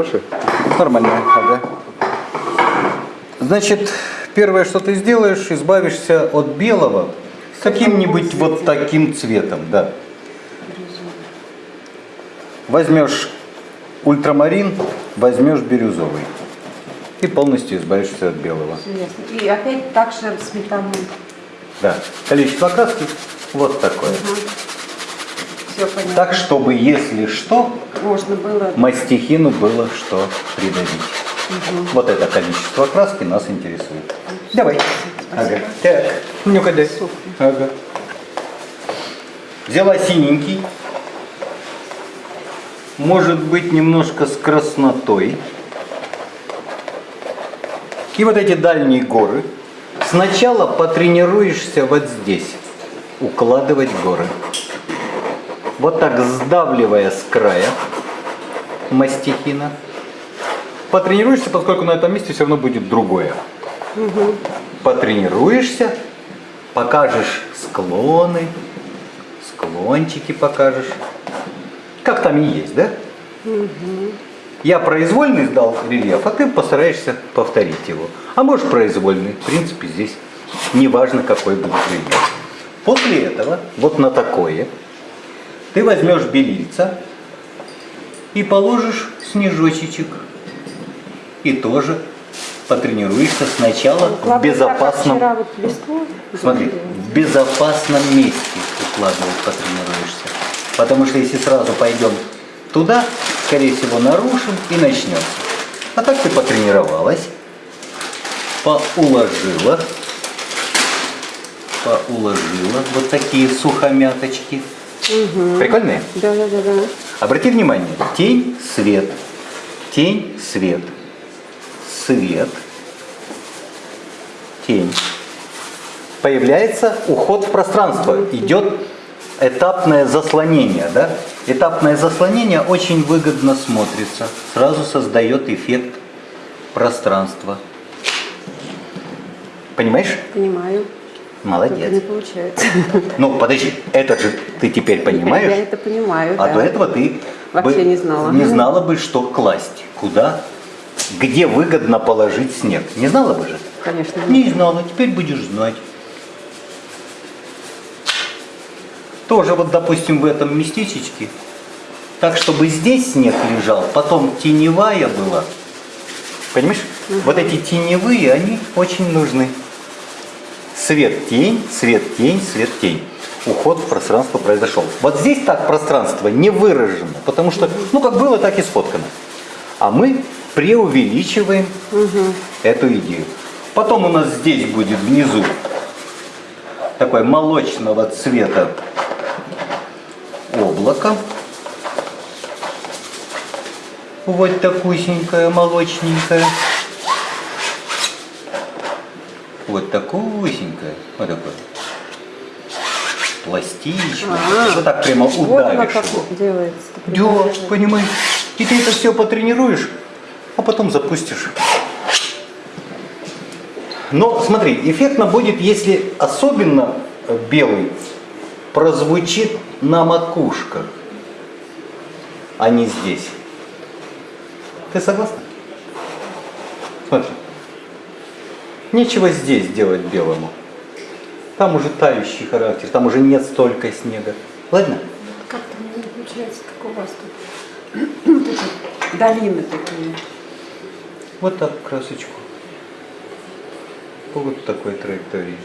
Хорошая? Нормальная, ага. Значит, первое, что ты сделаешь, избавишься от белого каким-нибудь вот таким цветом, да. Возьмешь ультрамарин, возьмешь бирюзовый. И полностью избавишься от белого. И опять так же сметану. Да. Количество краски вот такое. Все понятно. Так, чтобы, если что, Можно было. мастихину было что придавить. Вот это количество краски нас интересует. Давай. Ага. Так, ну-ка дай. Ага. Взяла синенький. Может быть немножко с краснотой. И вот эти дальние горы. Сначала потренируешься вот здесь. Укладывать горы. Вот так сдавливая с края мастихина. Потренируешься, поскольку на этом месте все равно будет другое. Потренируешься, покажешь склоны, склончики покажешь. Как там и есть, да? Я произвольный сдал рельеф, а ты постараешься повторить его. А можешь произвольный. В принципе, здесь неважно, какой будет рельеф. После этого, вот на такое, ты возьмешь белильца и положишь снежочек. И тоже потренируешься сначала в так, безопасном... Вот листву. Смотри, в безопасном месте укладывать потренируешься. Потому что если сразу пойдем туда, скорее всего, нарушим и начнется. А так ты потренировалась, поуложила, поуложила вот такие сухомяточки. Прикольные? Да, да, да, да. Обрати внимание, тень, свет, тень, свет, свет, тень. Появляется уход в пространство, идет этапное заслонение, да? Этапное заслонение очень выгодно смотрится, сразу создает эффект пространства. Понимаешь? Понимаю. Только Молодец. не получается. Ну, подожди, это же ты теперь понимаешь? Я это понимаю, А да. до этого ты Вообще бы не знала. Не знала бы, что класть, куда, где выгодно положить снег. Не знала бы же? Конечно. Не знала, теперь будешь знать. Тоже вот, допустим, в этом местечечке, так, чтобы здесь снег лежал, потом теневая была. Понимаешь? Вот эти теневые, они очень нужны. Свет-тень, свет-тень, свет-тень. Уход в пространство произошел. Вот здесь так пространство не выражено, потому что, ну, как было, так и сфоткано. А мы преувеличиваем эту идею. Потом у нас здесь будет внизу такое молочного цвета облако. Вот такусенькое, молочненькое. Вот такусенькое. Вот такое. Пластичное. А. Вот так прямо Вот оно удавишь как его. делается. Да, понимаешь. И ты это все потренируешь, а потом запустишь. Но смотри, эффектно будет, если особенно э, белый прозвучит на макушках, а не здесь. Ты согласна? Смотри. Нечего здесь делать белому. Там уже тающий характер, там уже нет столько снега. Ладно? Как-то не получается, как у вас тут. Долины такие. Вот так красочку. По вот такой траектории.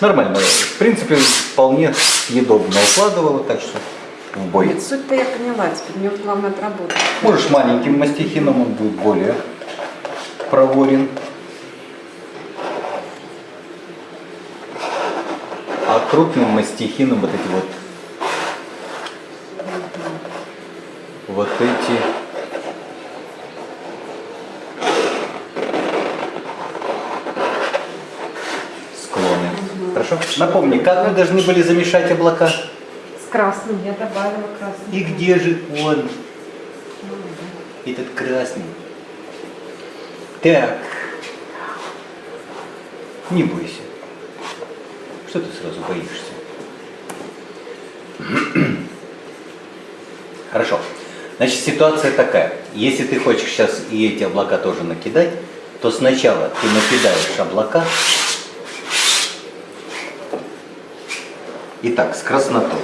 Нормально. В принципе, вполне съедобно укладывала, так что в бой. Суть-то я поняла, теперь мне главное отработать. Можешь маленьким мастихином, он будет более проворен. А крупным мастихином вот эти вот вот эти склоны. Хорошо? Напомни, как мы должны были замешать облака? С красным я добавила красный. И где же он? Этот красный. Так. Не бойся. Что ты сразу боишься? Хорошо. Значит, ситуация такая. Если ты хочешь сейчас и эти облака тоже накидать, то сначала ты накидаешь облака. Итак, с краснотой.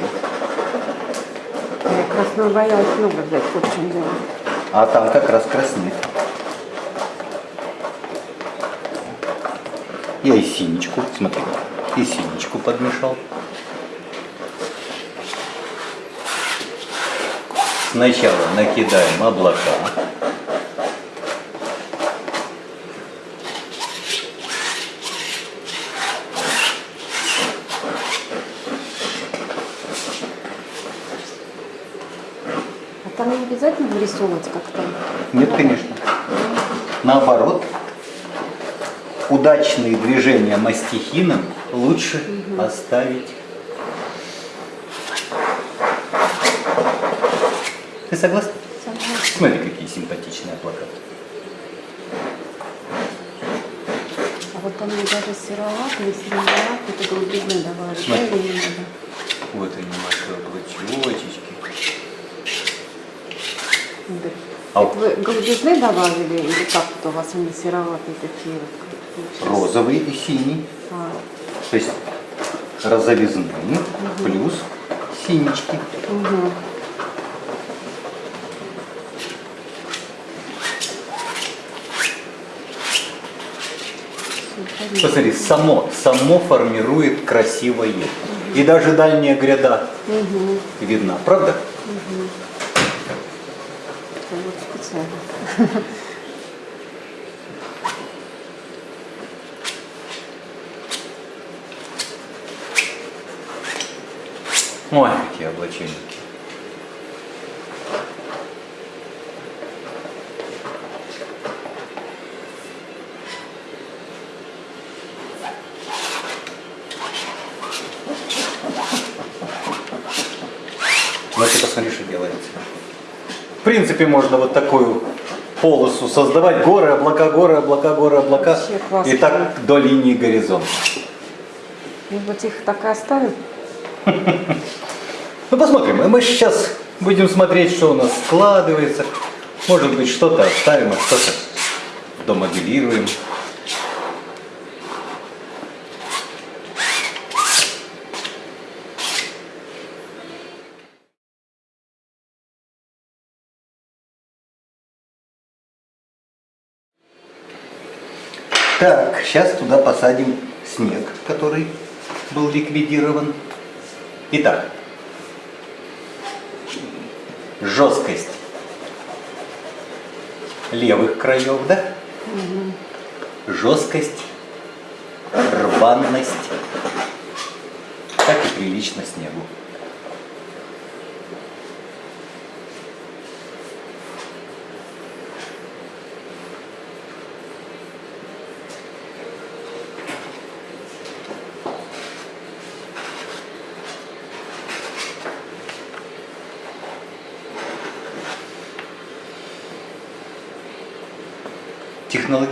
Я красного боялась много взять, в чем дело. А там как раз краснеет. Я и синичку, смотри, и синичку подмешал. Сначала накидаем облака. А там не обязательно вырисовывать как-то? Нет, конечно. Наоборот, удачные движения мастихином лучше оставить. Ты согласна? Согласна. Смотри, какие симпатичные плакаты. А вот там мне даже сероват или синеват, это голубизны добавили, да, Смотри. Вот они, наши облачочки. Да. А Вы голубизны добавили или как вот у вас они сероватые такие вот? Розовый и синий. То есть розовизны плюс синички. угу. Посмотри, само, само формирует красивое. И даже дальняя гряда Угу. видна, правда? Вот специально. Ой, какие облачения. Ну ты посмотри, что делается. В принципе, можно вот такую полосу создавать. Горы, облака, горы, облака, горы, облака. И так до линии горизонта. И вот их так и оставим. Ну посмотрим, мы сейчас будем смотреть, что у нас складывается. Может быть, что-то оставим, а что-то домоделируем. Так, сейчас туда посадим снег, который был ликвидирован. Итак, жесткость левых краев, да? Жесткость, рваность, так и прилично снегу.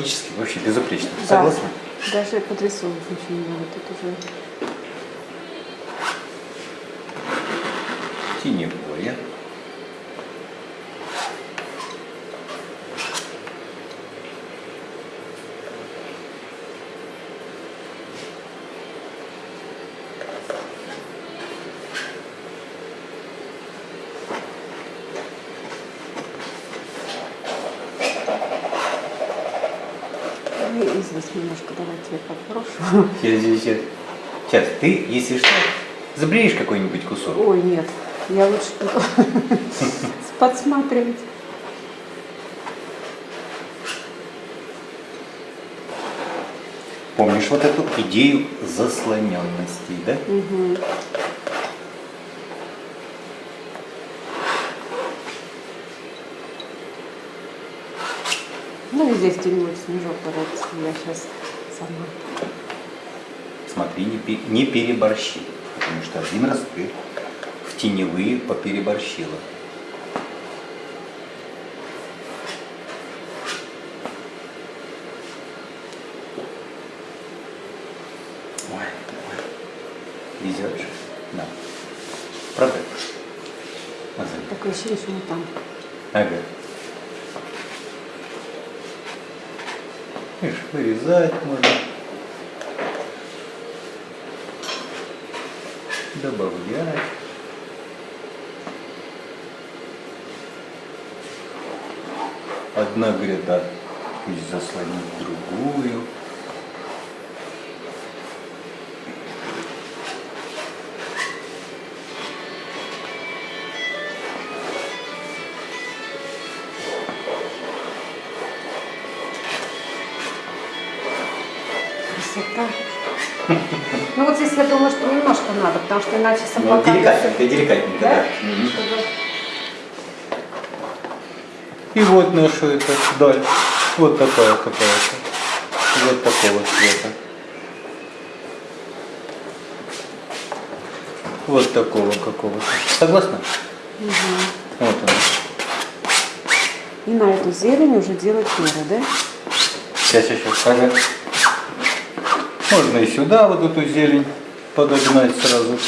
Технологически вообще безупречно. Да. Согласны? Даже подрисовывать ничего не надо. Тут уже Теневое. Ну, и здесь немножко давайте я попрошу. Сейчас, сейчас, сейчас. Сейчас, ты, если что, забреешь какой-нибудь кусок. Ой, нет, я лучше подсматривать. Помнишь вот эту идею заслоненности, да? Мгм. Здесь где-нибудь снежок подать, я сейчас сама. Смотри, не, не переборщи. Потому что один раз ты в теневые попереборщила. Везет же. Да. Правда? Такое ощущение, что мы там. Ага. Видишь, вырезать можно. Добавлять. Одна гряда пусть заслонит другую. Красота. Ну вот здесь я думаю, что немножко надо, потому что иначе Ну, собака... деликатненько, деликатненько, Да? да. Чтобы- И вот наша эта даль. Вот такая какая-то. Вот такого цвета. Вот такого какого-то. Согласна? Вот она. И на эту зелень уже делать меры, да? Сейчас, сейчас, ага. Можно и сюда вот эту зелень подогнать сразу.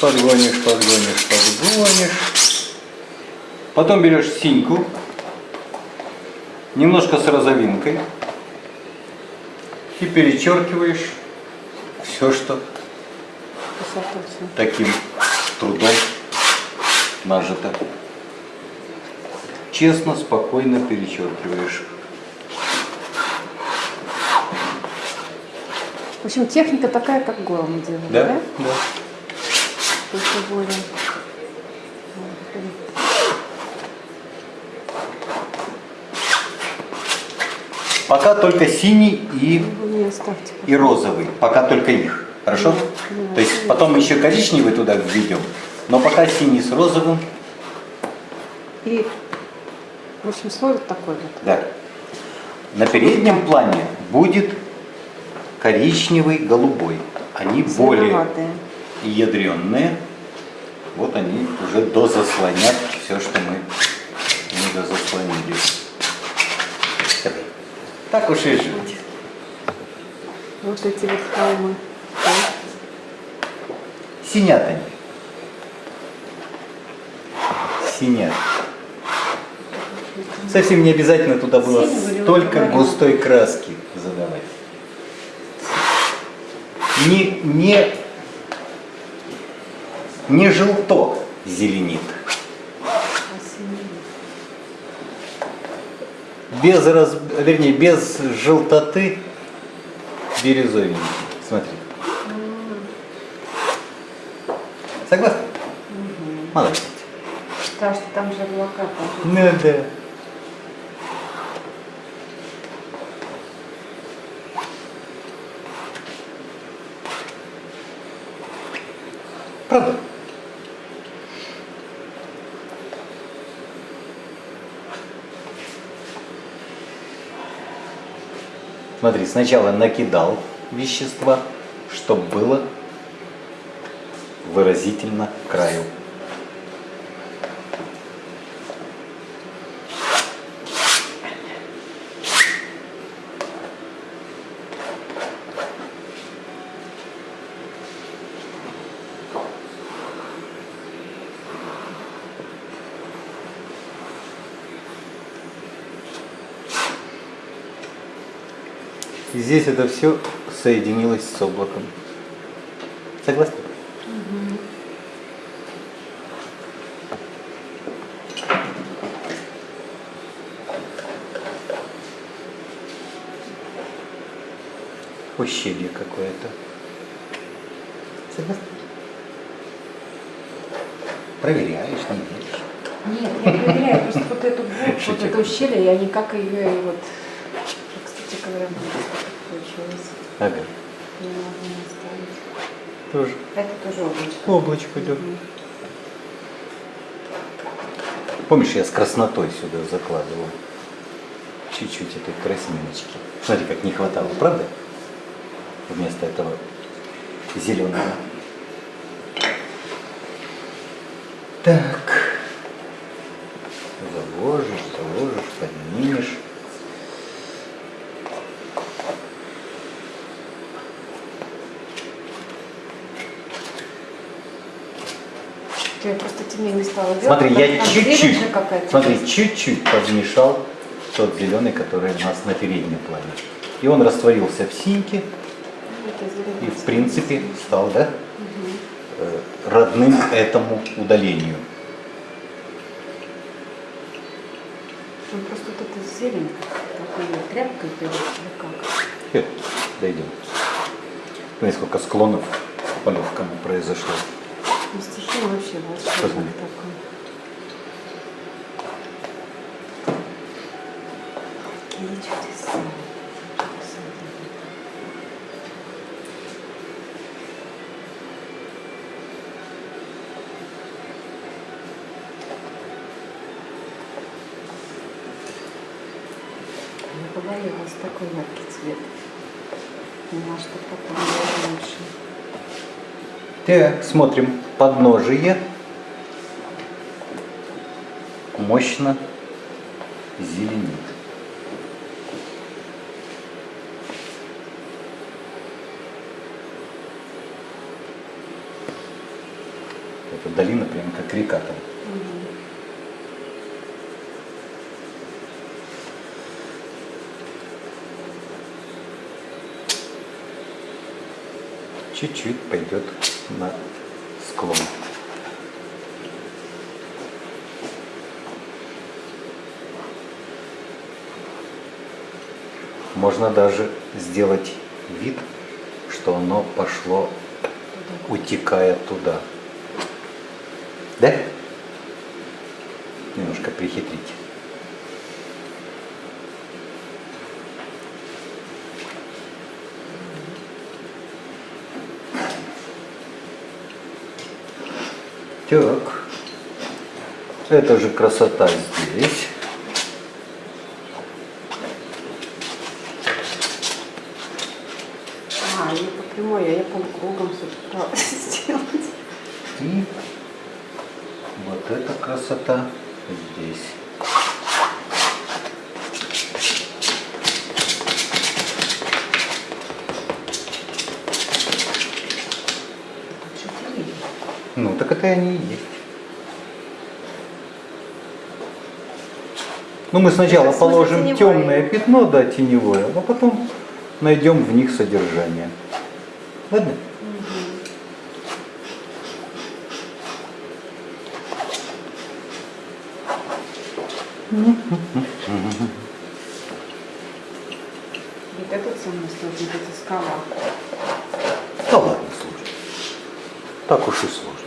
Подгонишь, подгонишь, подгонишь. Потом берешь синьку, немножко с розовинкой и перечеркиваешь все, что таким трудом нажито. Честно, спокойно перечеркиваешь. В общем, техника такая, как голо мы делали, да? Да? Да. Только более... Пока только синий и, оставьте. и розовый. Пока только их. Хорошо? Да. То есть потом еще коричневый туда введем. Но пока синий с розовым. И, в общем, слой вот такой вот. Да. На переднем плане будет коричневый, голубой. Они более Зеленоватые. ядреные. Вот они уже дозаслонят все, что мы не дозаслонили. Так уж и жить. Вот эти вот холмы. Синят они. Синят. Совсем не обязательно туда было столько густой краски задавать. Не, не, не желто зеленит. Без раз, вернее, без желтоты бирюзовенький. Смотри. Согласна? Молодец. Потому что там же облака. Ну да. Правда? Смотри, сначала накидал вещества, чтобы было выразительно краю. И здесь это все соединилось с облаком. Согласны? Ущелье какое-то. Согласны? Проверяешь, не веришь. Нет, я проверяю просто вот эту вот это ущелье, я никак ее вот... Кстати говоря, получилось. Оставить. Тоже. Это тоже облачко. Облачко идет. Помнишь, я с краснотой сюда закладывал чуть-чуть этой красниночки. Смотри, как не хватало, правда? Вместо этого зеленого. Так. Заложишь, заложишь, поднимешь. Что я просто делать. Смотри, я чуть-чуть, смотри, чуть-чуть подмешал тот зеленый, который у нас на переднем плане. И он растворился в синьке и, в принципе, стал, да, э, родным этому удалению. Ну, просто вот эта зелень такой тряпкой берешь или как? Дойдем. Смотри, сколько склонов с полевками произошло. Ну, стихия вообще Посмотри. такая. Какие чудеса. Я побоялась такой яркий цвет. Поняла, что потом было лучше. Так, смотрим. Подножие. Мощно зеленит. Эта долина прям как река там. Чуть-чуть пойдет на склон. Можно даже сделать вид, что оно пошло, утекая туда. Да? Немножко прихитрить. Так. Это же красота здесь. А, не по прямой, а я полукругом собиралась сделать. И вот эта красота здесь. Четыре. Ну, так это и они и есть. Ну, мы сначала положим теневое. темное пятно, да, теневое, а потом найдем в них содержание. Ладно? Вот этот самый сложный, вот эта скала. Да ладно, сложно. Так уж и сложно.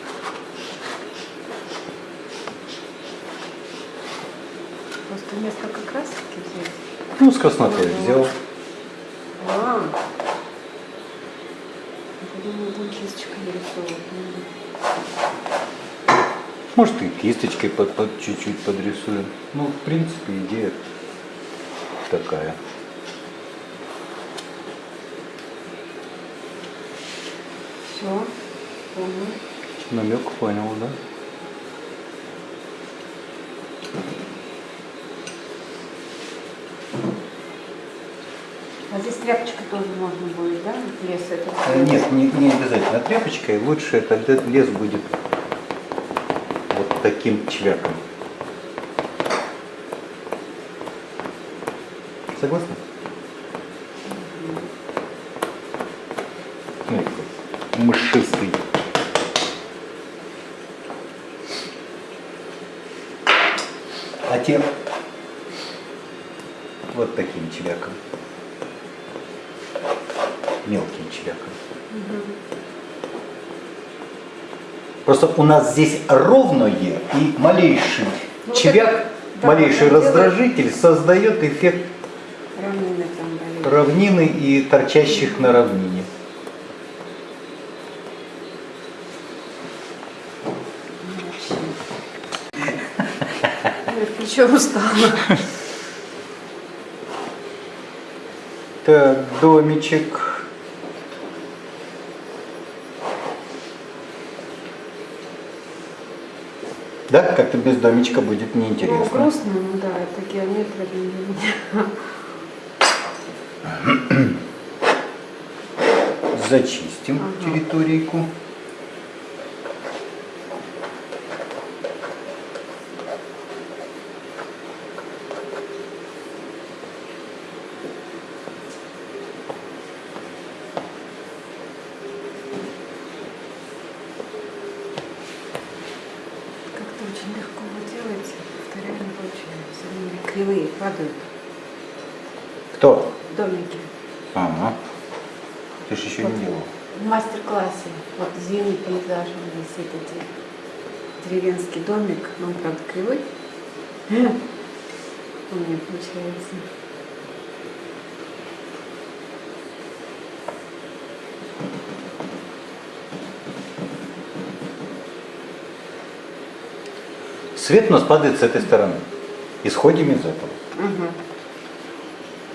Просто несколько красок взять. С краснотой взял. А. Нарисовывать надо. Может, и кисточкой под, под чуть-чуть подрисуем. Ну, в принципе, идея такая. Все, понял. Намек понял, да? Здесь тряпочкой тоже можно будет, да? Лес это. Э, Нет, не, не обязательно тряпочкой. Лучше этот лес будет вот таким чвяком. Согласна? Смотри, какой мышистый. А те вот таким чвяком. Мелким чвяком. Просто у нас здесь ровное и малейший Ну, чвяк, да, малейший он делает- раздражитель создает эффект Равнины там равнины и торчащих на равнине. Плечо устала. Так, домичек. Да, как-то без домичка будет Ну, неинтересно. грустно, ну да, это геометрия для меня. Зачистим Ага. территорийку. кривые падают Кто? домики. Ага. Ты же еще не делал. В мастер-классе вот зимний пейзаж он висит эти деревенский домик, но он правда кривой. У меня получается. Свет у нас падает с этой стороны. Исходим из этого.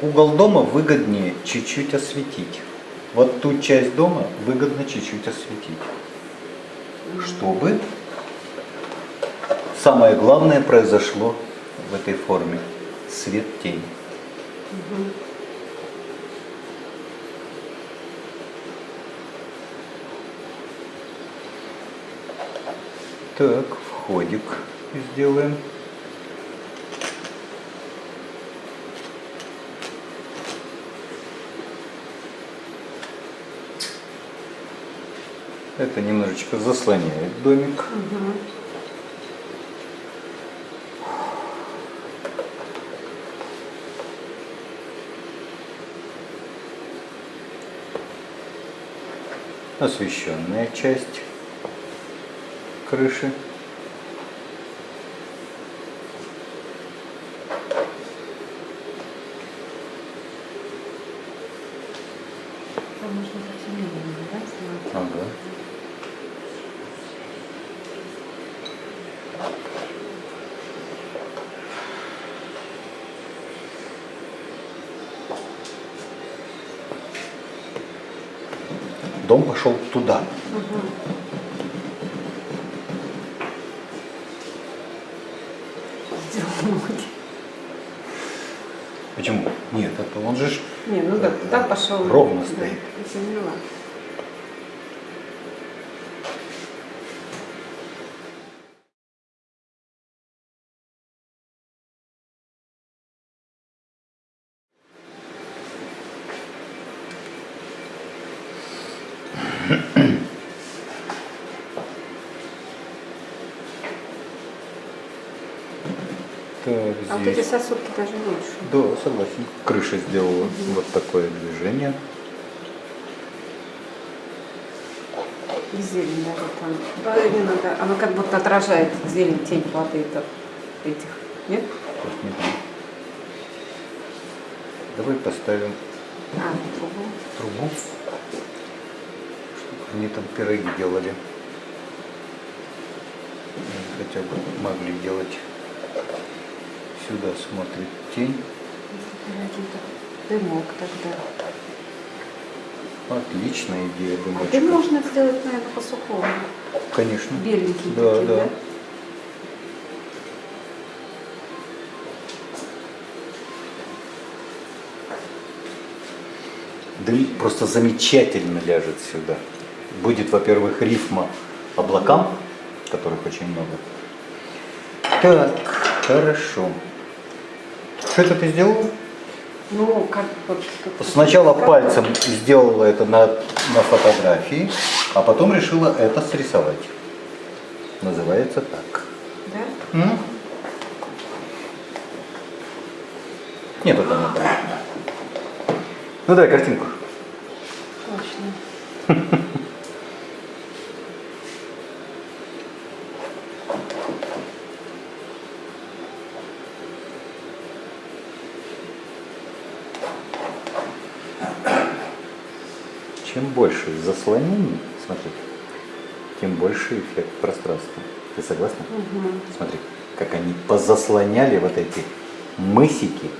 Угу. Угол дома выгоднее чуть-чуть осветить. Вот ту часть дома выгодно чуть-чуть осветить. Чтобы самое главное произошло в этой форме. Свет-тень. Так, входик сделаем. Это немножечко заслоняет домик. Угу. Освещенная часть крыши. Там можно совсем медленно, да, снимать? Ага. Дом пошел туда. Почему? Нет, это он же Не, ну да, туда пошел. Ровно стоит. я поняла. Согласен. Крыша сделала вот такое движение. И зелень даже там. Именно, да. Оно как будто отражает зелень, тень воды это, этих. Нет? Не. Давай поставим А, трубу. трубу, чтобы они там пироги делали. Хотя бы могли делать. Сюда смотрит тень. Дымок тогда. Отличная идея, А думаю. ты можно сделать, наверное, по сухому. Конечно. Беленькие Да, такие, да. да? Дым просто замечательно ляжет сюда. Будет, во-первых, рифма облакам, которых очень много. Так, хорошо. Что это ты сделал? Ну, как вот... Сначала как- пальцем сделала это на, на фотографии, а потом решила это срисовать. Называется так. Да? М? Нет, это не так. Ну давай картинку. Точно. Чем больше заслонений, смотри, тем больше эффект пространства. Ты согласна? Смотри, как они позаслоняли вот эти мысики,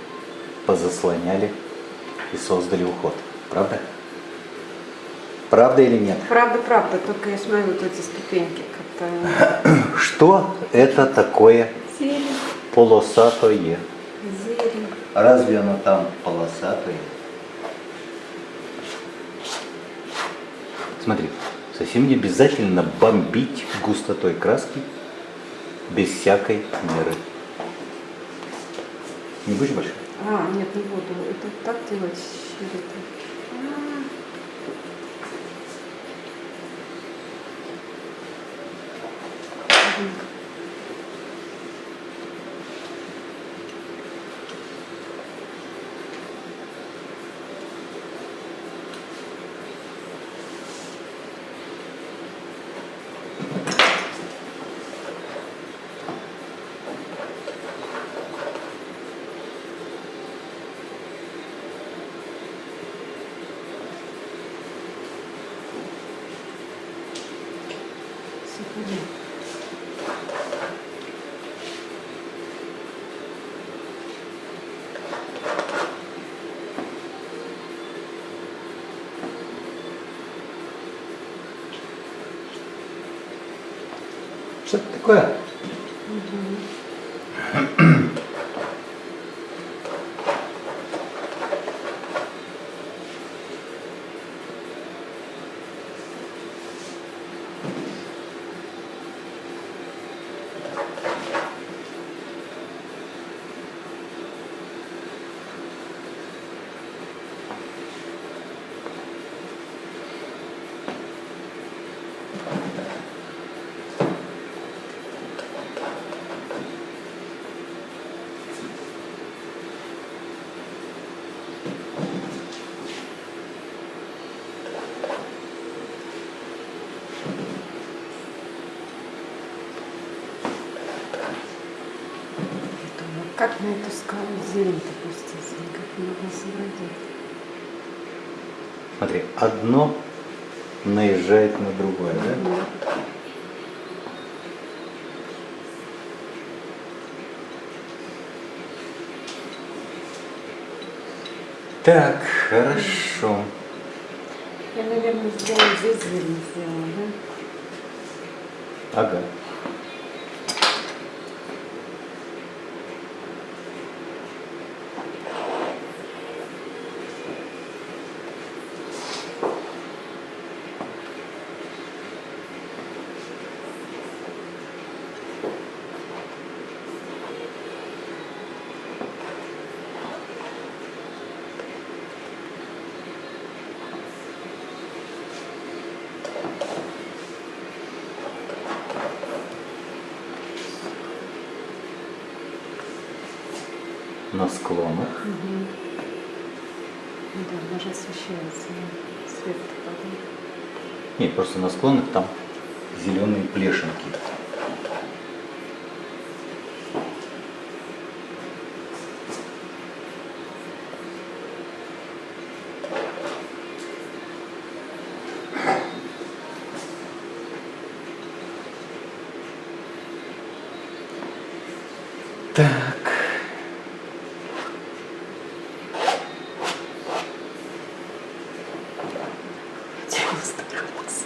позаслоняли и создали уход. Правда? Правда или нет? Правда, правда, только я смотрю вот эти ступеньки как-то... Что это такое Зелень, полосатое? зелень. Разве оно там полосатое? Смотри, совсем не обязательно бомбить густотой краски без всякой меры. Не будешь больше? А, нет, не буду. Это так делать Что это такое? Думаю, как на эту скалу зелень-то пуститься, никак не могла сообразить. Смотри, одно наезжает на другое, да? Ну, Так, хорошо. Я, наверное, сделала здесь зелень сделала, да? Ага. На склонах. Ну да, даже освещается, свет падает. Нет, просто на склонах там зеленые плешинки. Так. Я старалась.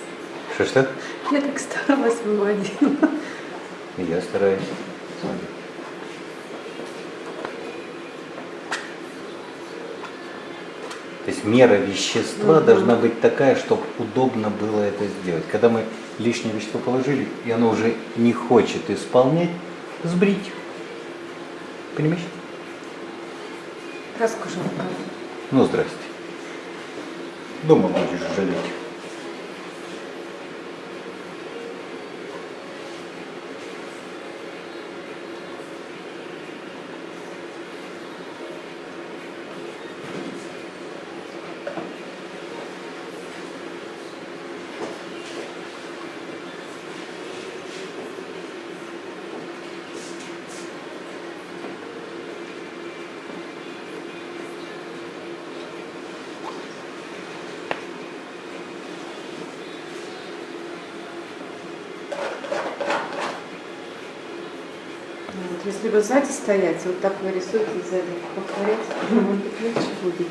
Что-что? Я так старалась выводила. И Я стараюсь. Смотри. То есть мера вещества Мгм. должна быть такая, чтобы удобно было это сделать. Когда мы лишнее вещество положили, и оно уже не хочет исполнять, сбрить. Понимаешь? Жалко. Ну, здрасте. Дома будешь жалеть. Ну, Вот, если бы сзади стоять, вот так вы рисуете сзади, повторять, может быть, легче будет.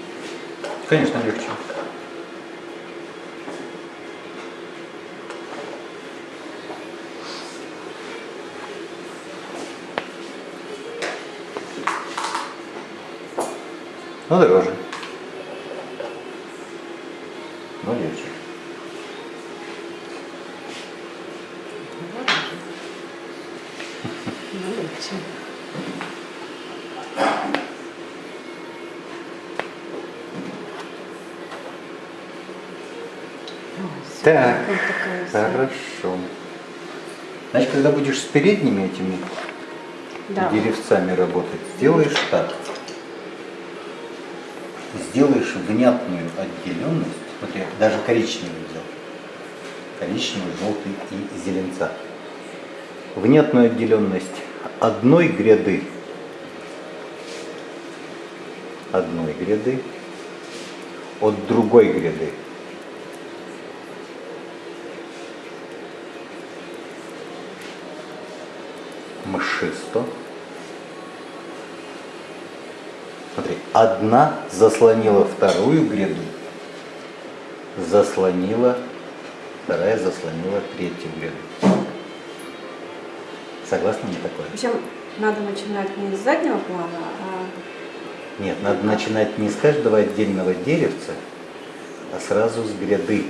Конечно, легче. Ну, дороже. Но легче. Ну, ладно же. Ну, легче. Ой, всё, Так, вот. Хорошо. Значит, когда будешь с передними этими Да. деревцами работать, сделаешь так. Сделаешь внятную отделенность. Смотри, даже коричневый взял. Коричневый, желтый и зеленца. Внятную отделенность одной гряды. Одной гряды от другой гряды. Одна заслонила вторую гряду, заслонила, вторая заслонила третью гряду. Согласны мне такое? Общем, надо начинать не с заднего плана, а Нет, надо начинать не с каждого отдельного деревца, а сразу с гряды.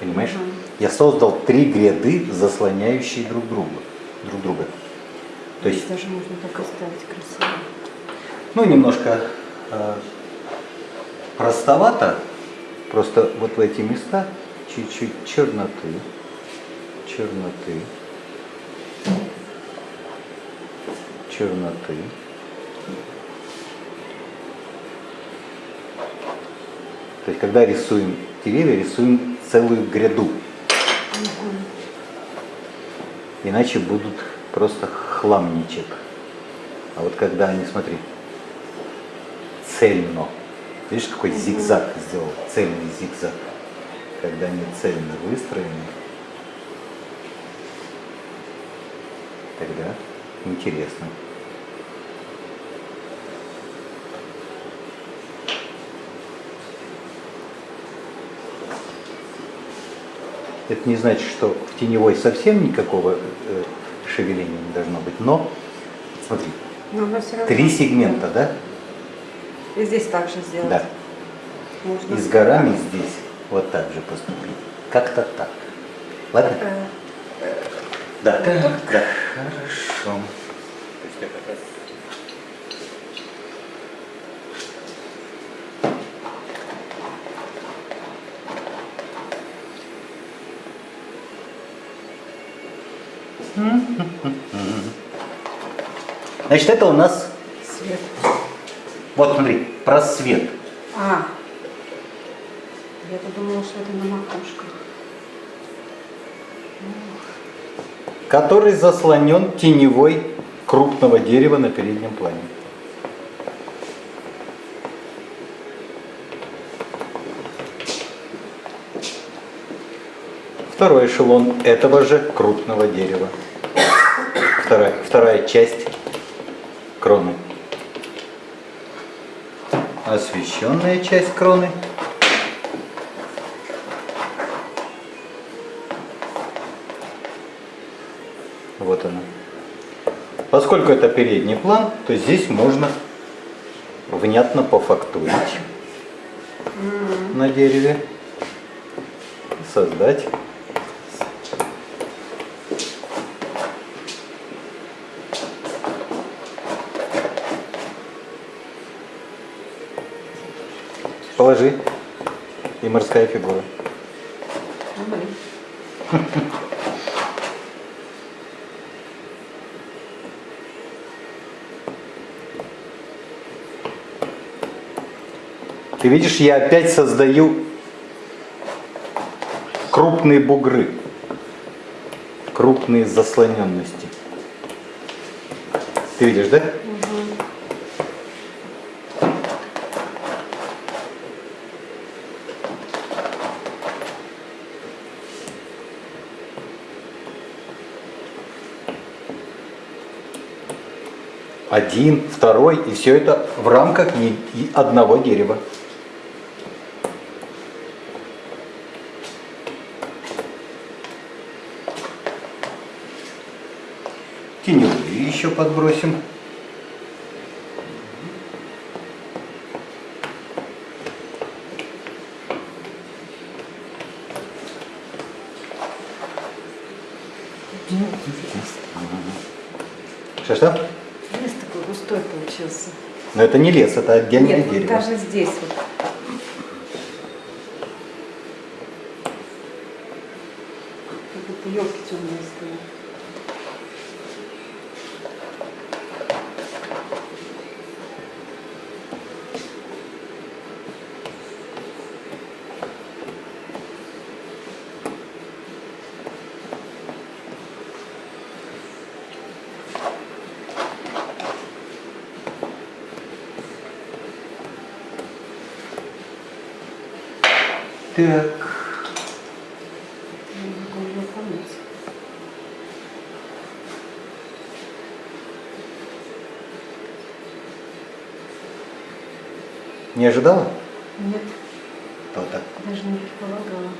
Понимаешь? Мгм. Я создал три гряды, заслоняющие друг друга. Друг друга. То есть, здесь даже можно так оставить красиво. ну, немножко простовато. Просто вот в эти места чуть-чуть черноты. Черноты. Черноты. То есть, когда рисуем деревья, рисуем целую гряду. Иначе будут просто хламничек. А вот когда они, смотри, цельно. Видишь, какой зигзаг сделал? Цельный зигзаг. Когда они цельно выстроены, тогда интересно. Это не значит, что в теневой совсем никакого э, шевеления не должно быть, но смотри, Но три сегмента, да? И здесь также сделать. Да. Можно. И с горами здесь вот так же поступить. Как-то так. Ладно? Э, Да. Да. Хорошо. Значит, это у нас. Вот смотри, просвет. А. Я-то думала, что это на макушках. который заслонен теневой крупного дерева на переднем плане. Второй эшелон этого же крупного дерева. Вторая, вторая часть кроны. Освещенная часть кроны. Вот она. Поскольку это передний план, то здесь можно внятно пофактурить на дереве, создать Положи. И морская фигура. Ты видишь, я опять создаю крупные бугры, крупные заслоненности. Ты видишь, да? Один, второй, и все это в рамках одного дерева. Теневые еще подбросим. Что-что? Лес такой густой получился. Но это не лес, это отдельное Нет, дерево. даже здесь вот. Как будто елки темные стоят. Так. Не ожидала? Нет, То-то. даже не предполагала.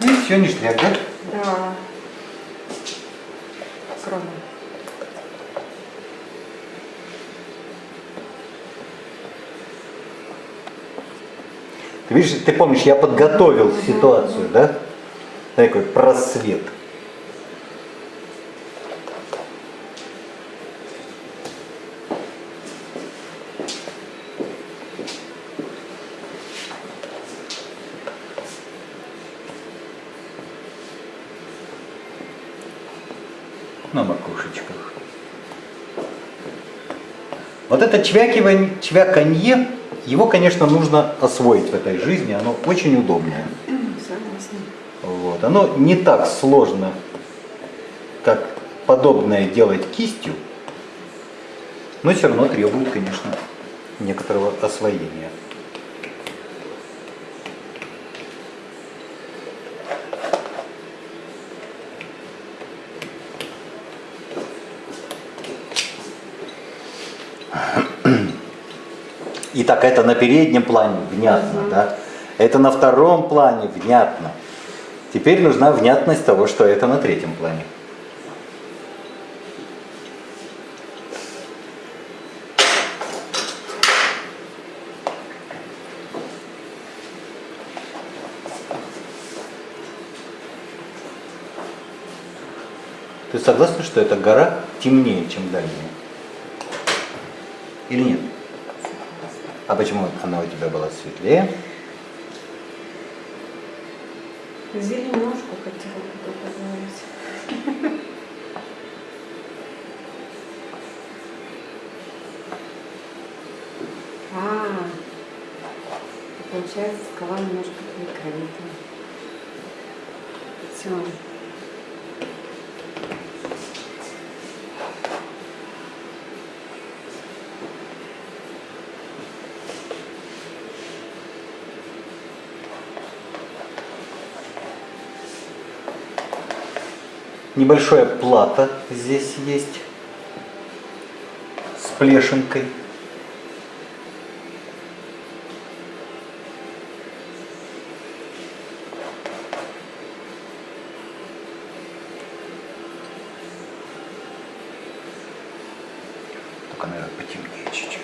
Ну и все, ништяк? Да. Кроме. Ты видишь, ты помнишь, я подготовил ситуацию, да? Такой просвет. На макушечках. Вот это чвякивание, чвяканье, его, конечно, нужно освоить в этой жизни, оно очень удобное. Вот. Оно не так сложно, как подобное делать кистью, но все равно требует, конечно, некоторого освоения. Итак, это на переднем плане, внятно, да? Это на втором плане, внятно. Теперь нужна внятность того, что это на третьем плане. Ты согласна, что эта гора темнее, чем дальняя? Или нет? А почему она у тебя была светлее? Зеленушку хотела бы добавить. А, получается, скала немножко прикрыта. Все. Небольшое плато здесь есть с плешинкой. Только, наверное, потемнее чуть-чуть.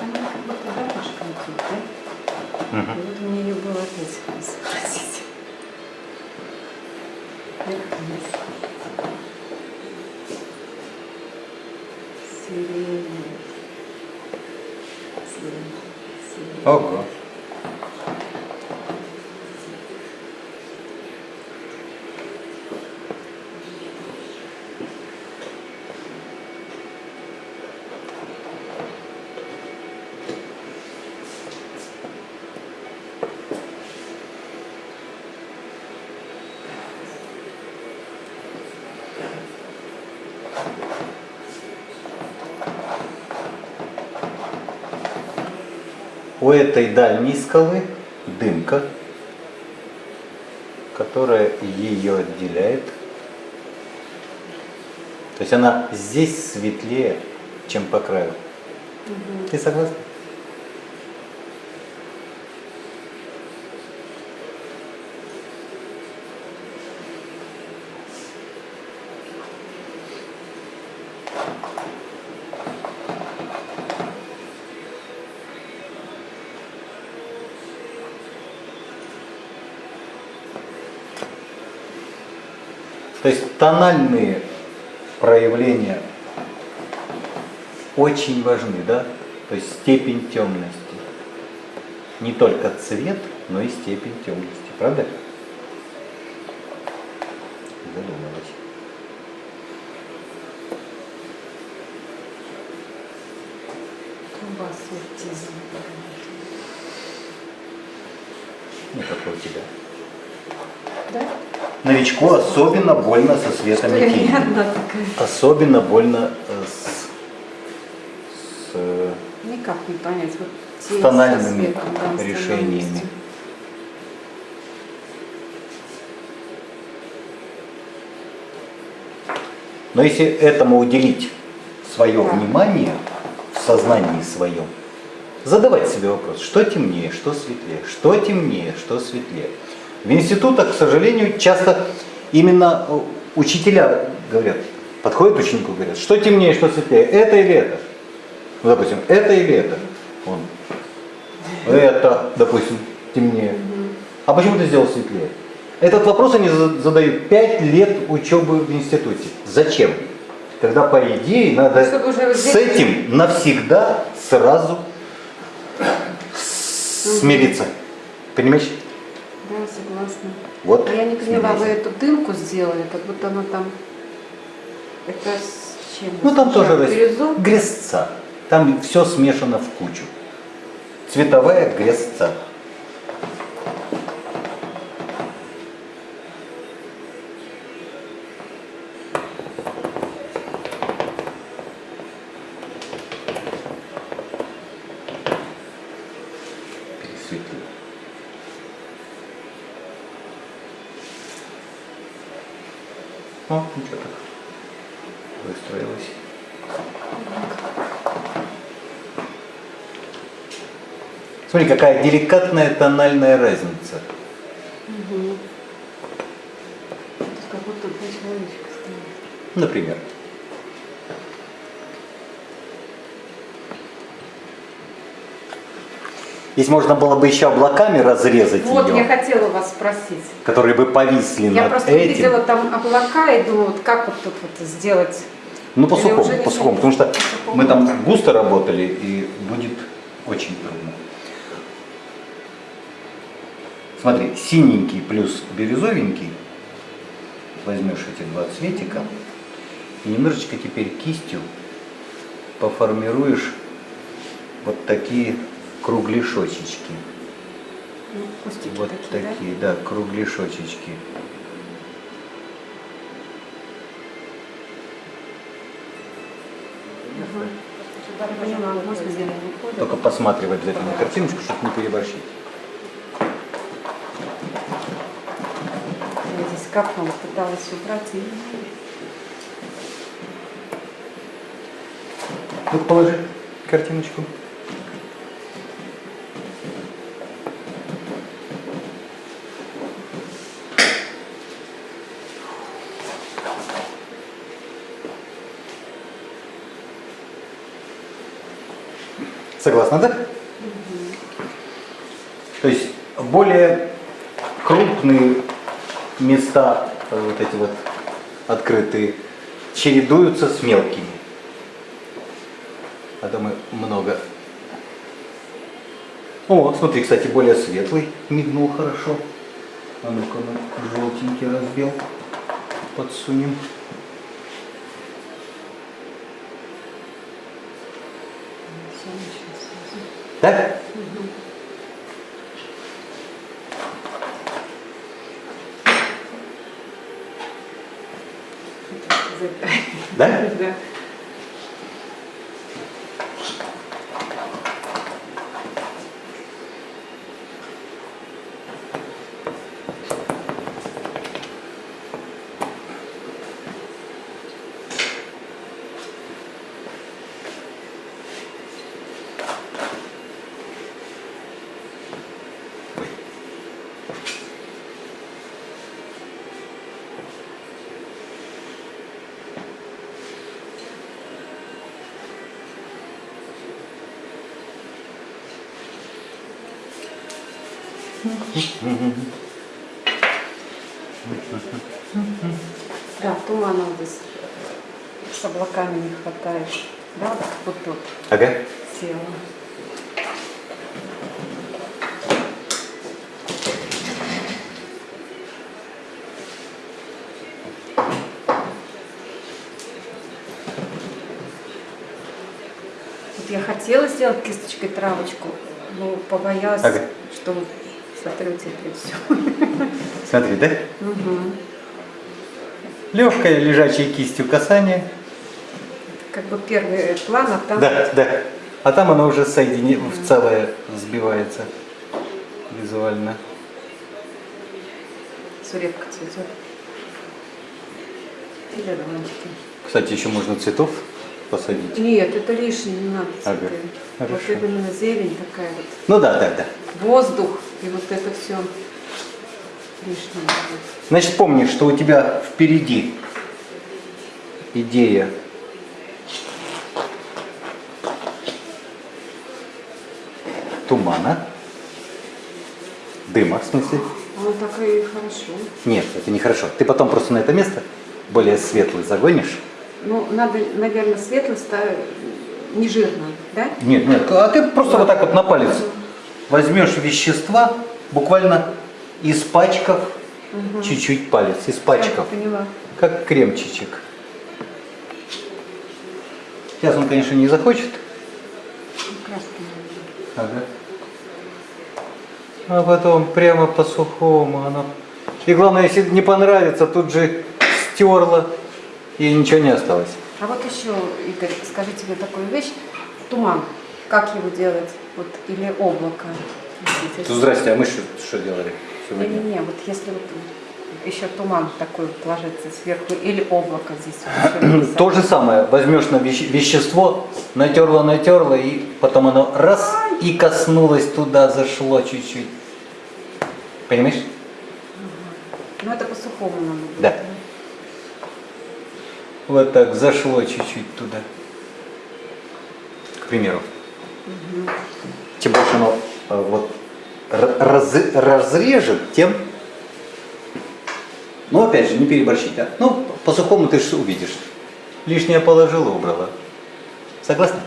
Она как будто дорожка идет, да? Мгм. И вот мне ее было опять изобразить. Вверх-вниз. Сирень. Сирень. Сирень. Ого. У этой дальней скалы дымка, которая ее отделяет. То есть она здесь светлее, чем по краю. Ты согласна? То есть тональные проявления очень важны, да? То есть степень темности. Не только цвет, но и степень темности, правда? Задумалась. Аутизм. Не как у тебя. Да? Новичку особенно больно со светом я и не тенью. одна такая. Особенно больно э, с, с, э, Никак не понять. Вот со тональными светом, да, с решениями. Но если этому уделить свое Да. внимание в сознании своем, задавать себе вопрос, что темнее, что светлее, что темнее, что светлее. В институтах, к сожалению, часто именно э, учителя говорят, подходят ученику, говорят, что темнее, что светлее, это или это? Ну, допустим, это или это? Он, это, допустим, темнее. А почему ты сделал светлее? Этот вопрос они за- задают 5 лет учебы в институте. Зачем? Когда, по идее, надо уже с этим навсегда сразу смириться. Понимаешь? Да, согласна. Вот. А я не поняла, вы эту дымку сделали, как будто она там... Это с чем? Ну там тоже Бирюзу? грязца. Там все смешано в кучу. Цветовая грязца. Пересветли. О, ничего так. Выстроилась. Смотри, какая деликатная тональная разница. Есть как будто два человечка стоят. Например. Если можно было бы еще облаками разрезать Вот, ее, я хотела вас спросить. которые бы повисли Я над просто этим. увидела там облака и думаю, вот как вот тут вот сделать. Ну, по сухому, по сухому, потому что По мы там густо работали, и будет очень трудно. Смотри, синенький плюс бирюзовенький, возьмешь эти два цветика, и немножечко теперь кистью поформируешь вот такие кругляшочечки. Ну, Вот такие, такие, да, кругляшочечки. да? Уходит. Только посматривай обязательно картиночку, чтобы не переборщить. Я здесь капнула, пыталась убрать и... Ну, положи картиночку. Согласна, да? То есть более крупные места, э, вот эти вот открытые, чередуются с мелкими. А то мы много. О, смотри, кстати, более светлый, мигнул хорошо. А ну-ка мы желтенький разбил, подсунем. Ничего сразу. Так? Да? Да. Да, тумана вот здесь с облаками не хватает. Да, вот тут Ага. села. Вот я хотела сделать кисточкой травочку, но побоялась, Ага. что сотрете это все. Смотри, да? Легкое лежачее кистью касание. Как бы первый план, а там Да, да. А там оно уже соедини... в целое сбивается визуально. сурепка цветет. Или романтики. Кстати, еще можно цветов посадить. Нет, это лишнее, не надо Ага, цветы. Вот хорошо. именно зелень такая вот, Ну да, да, да. воздух, и вот это все лишнее. Значит, помни, что у тебя впереди идея тумана, дыма, в смысле. Оно так и хорошо. Нет, это нехорошо. Ты потом просто на это место более светлый загонишь. Ну, надо, наверное, светлость не жирно, да? Нет, нет, а ты просто вот так вот на палец возьмешь вещества, буквально испачкав чуть-чуть палец, испачкав, Я поняла. как кремчичек. Сейчас он, конечно, не захочет. Надо. Ага. А потом прямо по сухому она... И главное, если не понравится, тут же стерла, и ничего не осталось. А вот еще, Игорь, скажите мне такую вещь. Туман. Как его делать? Вот, или облако? Ну, здрасте, а мы что, что делали сегодня? Не-не-не, вот если вот еще туман такой ложится сверху, или облако здесь. вот. То же самое, возьмешь на веще- вещество, натерла, натерла, и потом оно раз и коснулось туда, зашло чуть-чуть. Понимаешь? Ну, это по-сухому надо будет. Да. Вот так зашло чуть-чуть туда. К примеру. Чем больше оно э, вот раз- разрежет, тем... Ну, опять же, не переборщить, да? Ну, по-сухому ты же увидишь. Лишнее положила, убрала. Согласна?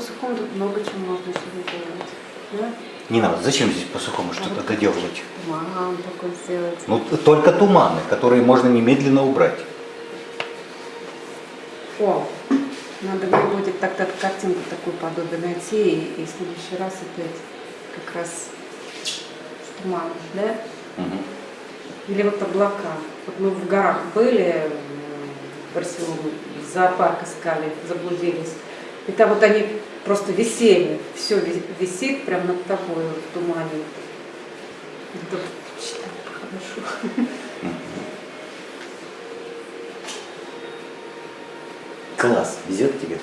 По-сухому тут много чего можно еще делать. Да? Не надо. Зачем здесь по-сухому что-то доделывать? Туман такой сделать. Ну, только туманы, которые можно немедленно убрать. О, надо будет тогда картинку такую подобие найти и, и в следующий раз опять как раз с туманом, да? Мгм. Или вот облака. Вот мы в горах были, в Барселоне, зоопарк искали, заблудились. И там вот они просто висели, все висит прямо над тобой вот в тумане. Это хорошо. Класс, везет тебе.